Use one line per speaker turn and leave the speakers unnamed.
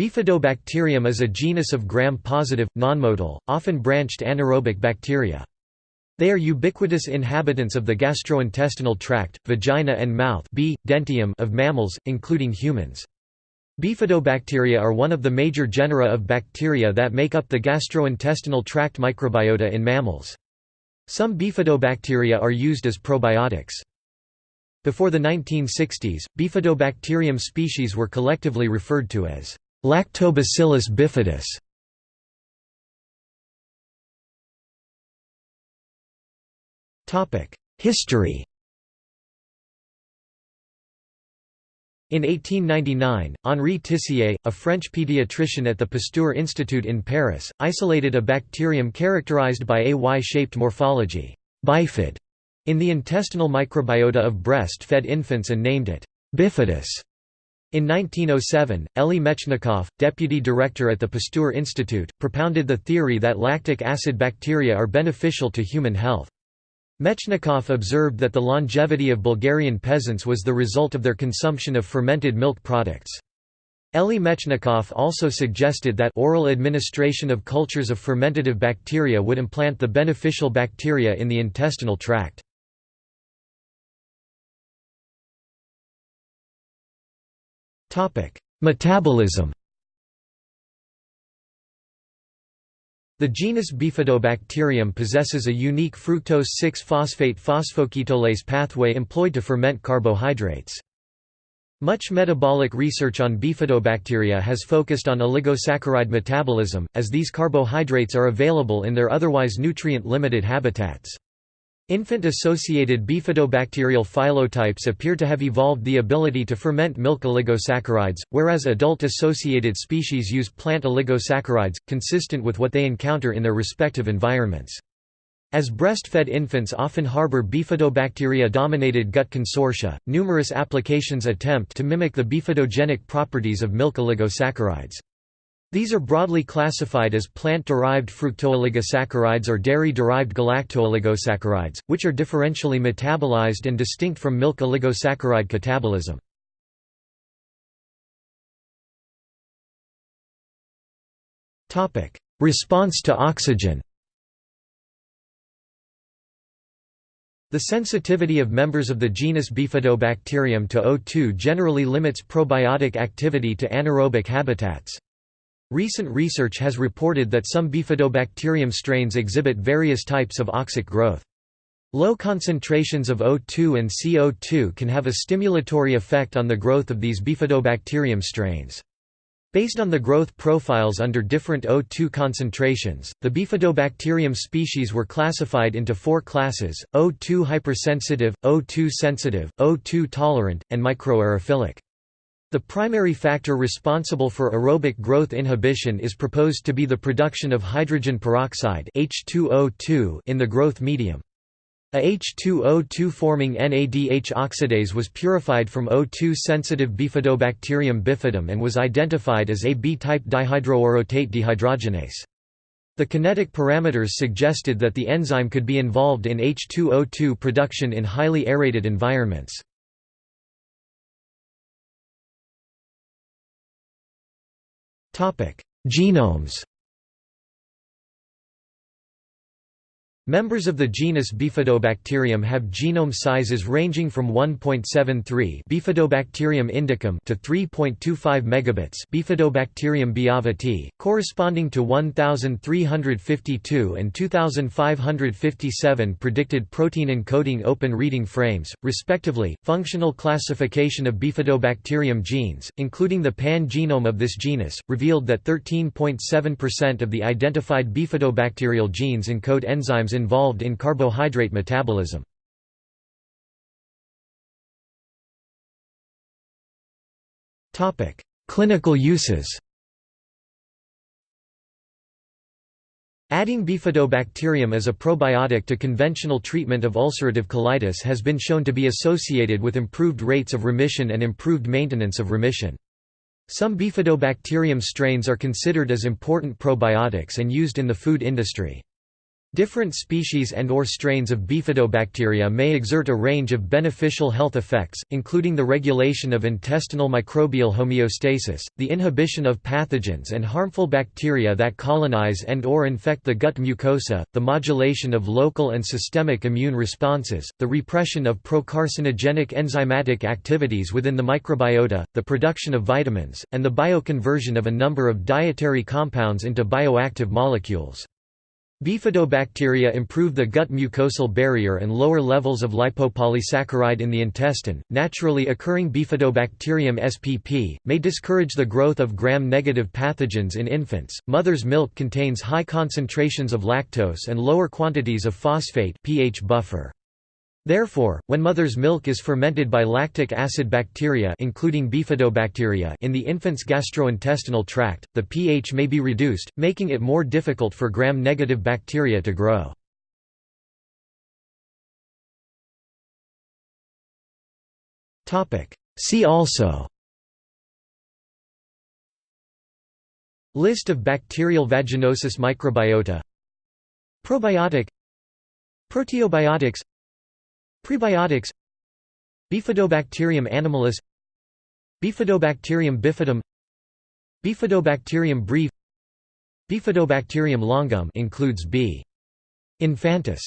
Bifidobacterium is a genus of gram-positive, nonmotile, often branched anaerobic bacteria. They are ubiquitous inhabitants of the gastrointestinal tract, vagina and mouth B. dentium of mammals, including humans. Bifidobacteria are one of the major genera of bacteria that make up the gastrointestinal tract microbiota in mammals. Some bifidobacteria are used as probiotics. Before the 1960s, bifidobacterium species were collectively referred to as Lactobacillus bifidus. History In 1899, Henri Tissier, a French pediatrician at the Pasteur Institute in Paris, isolated a bacterium characterized by a Y-shaped morphology bifid, in the intestinal microbiota of breast-fed infants and named it bifidus. In 1907, Elie Metchnikoff, deputy director at the Pasteur Institute, propounded the theory that lactic acid bacteria are beneficial to human health. Metchnikoff observed that the longevity of Bulgarian peasants was the result of their consumption of fermented milk products. Elie Metchnikoff also suggested that oral administration of cultures of fermentative bacteria would implant the beneficial bacteria in the intestinal tract. Metabolism The genus Bifidobacterium possesses a unique fructose-6-phosphate phosphoketolase pathway employed to ferment carbohydrates. Much metabolic research on bifidobacteria has focused on oligosaccharide metabolism, as these carbohydrates are available in their otherwise nutrient-limited habitats. Infant-associated bifidobacterial phylotypes appear to have evolved the ability to ferment milk oligosaccharides, whereas adult-associated species use plant oligosaccharides, consistent with what they encounter in their respective environments. As breastfed infants often harbor bifidobacteria-dominated gut consortia, numerous applications attempt to mimic the bifidogenic properties of milk oligosaccharides. These are broadly classified as plant-derived fructooligosaccharides or dairy-derived galactooligosaccharides, which are differentially metabolized and distinct from milk oligosaccharide catabolism. Response to oxygen The sensitivity of members of the genus Bifidobacterium to O2 generally limits probiotic activity to anaerobic habitats. Recent research has reported that some bifidobacterium strains exhibit various types of oxic growth. Low concentrations of O2 and CO2 can have a stimulatory effect on the growth of these bifidobacterium strains. Based on the growth profiles under different O2 concentrations, the bifidobacterium species were classified into four classes, O2 hypersensitive, O2 sensitive, O2 tolerant, and microaerophilic. The primary factor responsible for aerobic growth inhibition is proposed to be the production of hydrogen peroxide H2O2 in the growth medium. A H2O2-forming NADH oxidase was purified from O2-sensitive Bifidobacterium bifidum and was identified as a B-type dihydroorotate dehydrogenase. The kinetic parameters suggested that the enzyme could be involved in H2O2 production in highly aerated environments. Genomes Members of the genus Bifidobacterium have genome sizes ranging from 1.73 Bifidobacterium indicum to 3.25 megabits Bifidobacterium biavatii, corresponding to 1352 and 2557 predicted protein encoding open reading frames, respectively. Functional classification of Bifidobacterium genes, including the pan-genome of this genus, revealed that 13.7% of the identified bifidobacterial genes encode enzymes involved in carbohydrate metabolism. Clinical uses Adding bifidobacterium as a probiotic to conventional treatment of ulcerative colitis has been shown to be associated with improved rates of remission and improved maintenance of remission. Some bifidobacterium strains are considered as important probiotics and used in the food industry. Different species and or strains of bifidobacteria may exert a range of beneficial health effects, including the regulation of intestinal microbial homeostasis, the inhibition of pathogens and harmful bacteria that colonize and or infect the gut mucosa, the modulation of local and systemic immune responses, the repression of procarcinogenic enzymatic activities within the microbiota, the production of vitamins, and the bioconversion of a number of dietary compounds into bioactive molecules. Bifidobacteria improve the gut mucosal barrier and lower levels of lipopolysaccharide in the intestine. Naturally occurring Bifidobacterium spp may discourage the growth of gram-negative pathogens in infants. Mother's milk contains high concentrations of lactose and lower quantities of phosphate pH buffer. Therefore, when mother's milk is fermented by lactic acid bacteria including bifidobacteria in the infant's gastrointestinal tract, the pH may be reduced, making it more difficult for gram-negative bacteria to grow. See also List of bacterial vaginosis microbiota Probiotic Proteobiotics Prebiotics. Bifidobacterium animalis. Bifidobacterium bifidum. Bifidobacterium breve Bifidobacterium longum includes B. infantis